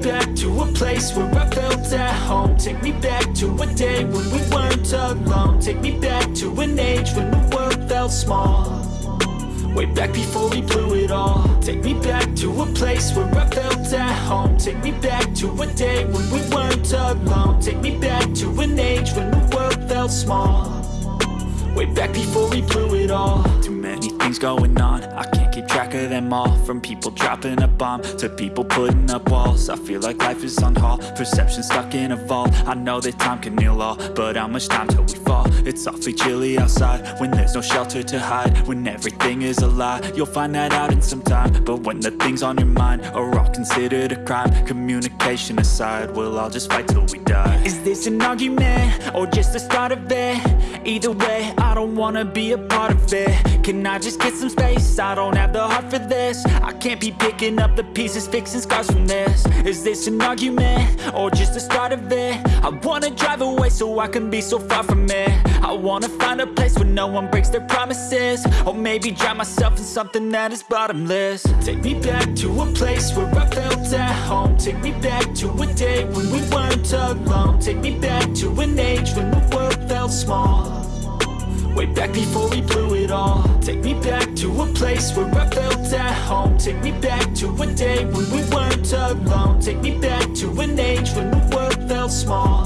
back to a place where I felt at home. Take me back to a day when we weren't alone. Take me back to an age when the world felt small. Way back before we blew it all. Take me back to a place where I felt at home. Take me back to a day when we weren't alone. Take me back to an age when the world felt small. Way back before we blew it all things going on. I can't keep track of them all. From people dropping a bomb To people putting up walls. I feel like life is on hold. Perception stuck in a vault. I know that time can heal all But how much time till we fall? It's awfully chilly outside When there's no shelter to hide. When everything is a lie You'll find that out in some time. But when the things on your mind Are all considered a crime Communication aside We'll all just fight till we die. Is this an argument? Or just the start of it? Either way, I don't wanna be a part of it. Can I just get some space? I don't have the heart for this. I can't be picking up the pieces, fixing scars from this. Is this an argument? Or just the start of it? I wanna drive away so I can be so far from it. I wanna find a place where no one breaks their promises. Or maybe drown myself in something that is bottomless. Take me back to a place where I felt at home. Take me back to a day when we weren't alone. Take me back to an age when the world felt small Way back before we blew it all. Take me back to a place where I felt at home. Take me back to a day when we weren't alone. Take me back to an age when the world felt small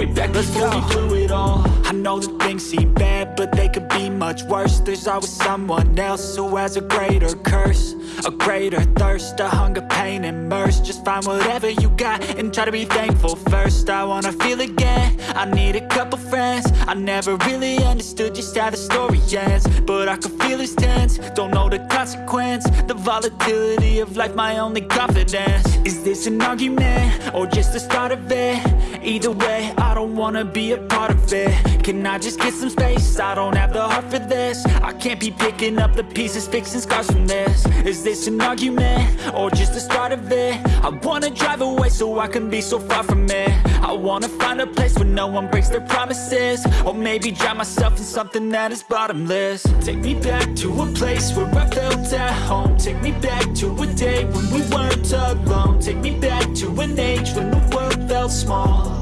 Way back before we blew it all I know that things seem bad, but they could be much worse. There's always someone else who has a greater curse A greater thirst, a hunger, pain, and mercy. Just find whatever you got and try to be thankful first. I wanna feel again, I need a couple friends. I never really understood just how the story ends But I can feel it's tense, don't know the consequence The volatility of life, my only confidence. Is this an argument, or just the start of it? Either way, I don't wanna be a part of it Can I just get some space? I don't have the heart for this I can't be picking up the pieces, fixing scars from this Is this an argument? Or just the start of it? I wanna drive away so I can be so far from it I wanna find a place where no one breaks their promises Or maybe drown myself in something that is bottomless Take me back to a place where I felt at home. Take me back to a day when we weren't alone. Take me back to an age when the world felt small.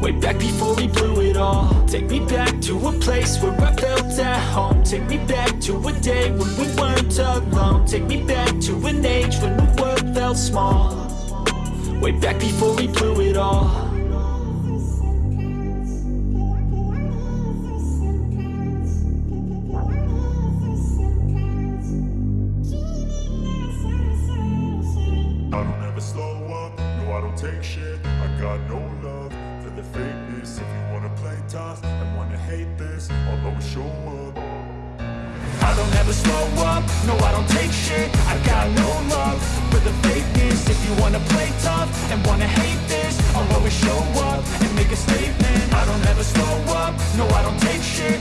Way back before we blew it all. Take me back to a place where I felt at home. Take me back to a day when we weren't alone. Take me back to an age when the world felt small. Way back before we blew it all don't ever slow up, no I don't take shit. I got no love for the fakeness. If you wanna play tough and wanna hate this I'll always show up. I don't ever slow up, no I don't take shit. I got no love for the fakeness. If you wanna play tough and wanna hate this I'll always show up and make a statement. I don't ever slow up, no I don't take shit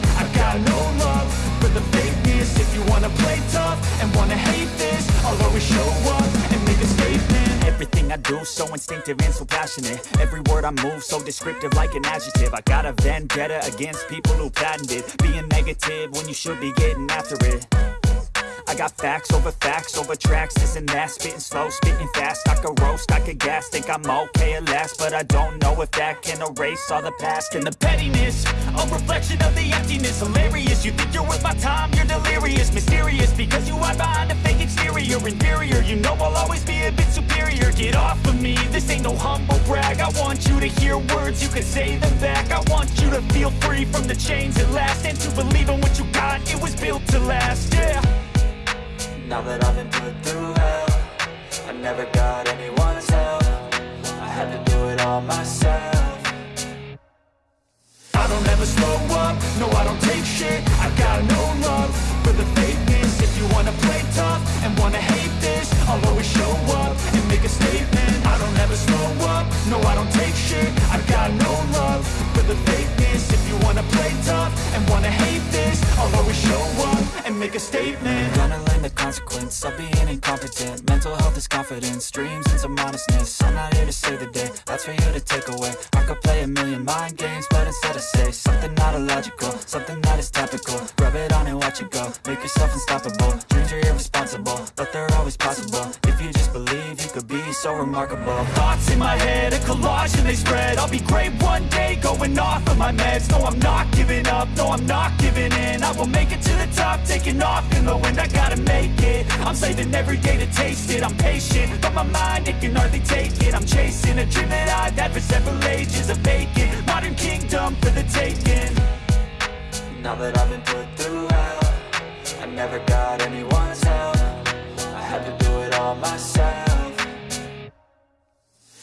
so instinctive and so passionate. Every word I move so descriptive like an adjective. I got a vendetta against people who patented Being negative when you should be getting after it. I got facts over facts over tracks, this and that. Spitting slow, spitting fast, I could roast, I could gas Think I'm okay at last, but I don't know if that can erase all the past. And the pettiness, a reflection of the emptiness. Hilarious, you think you're worth my time, you're delirious. Mysterious, because you hide behind a fake exterior. Inferior, you know I'll always be a bit Get off of me, this ain't no humble brag. I want you to hear words, you can say them back. I want you to feel free from the chains at last And to believe in what you got, it was built to last, yeah. Now that I've been put through hell I never got anyone's help. I had to do it all myself. I don't ever slow make a statement. Gonna learn the consequence of being incompetent. Mental health is confidence, dreams and some topical. Rub it on and watch it go, make yourself unstoppable. Dreams are irresponsible, but they're always possible. If you just believe, you could be so remarkable. Thoughts in my head, a collage and they spread. I'll be great one day, going off of my meds. No, I'm not giving up, no, I'm not giving in. I will make it to the top, taking off in the wind. I gotta make it, I'm saving every day to taste it. I'm patient, but my mind, it can hardly take it. I'm chasing a dream that I've had for several ages A vacant, modern kingdom for the taking Now that I've been put through hell I never got anyone's help. I had to do it all myself.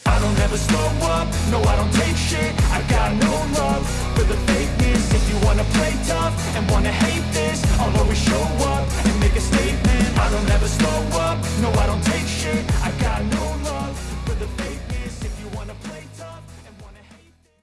I don't ever slow up, no I don't take shit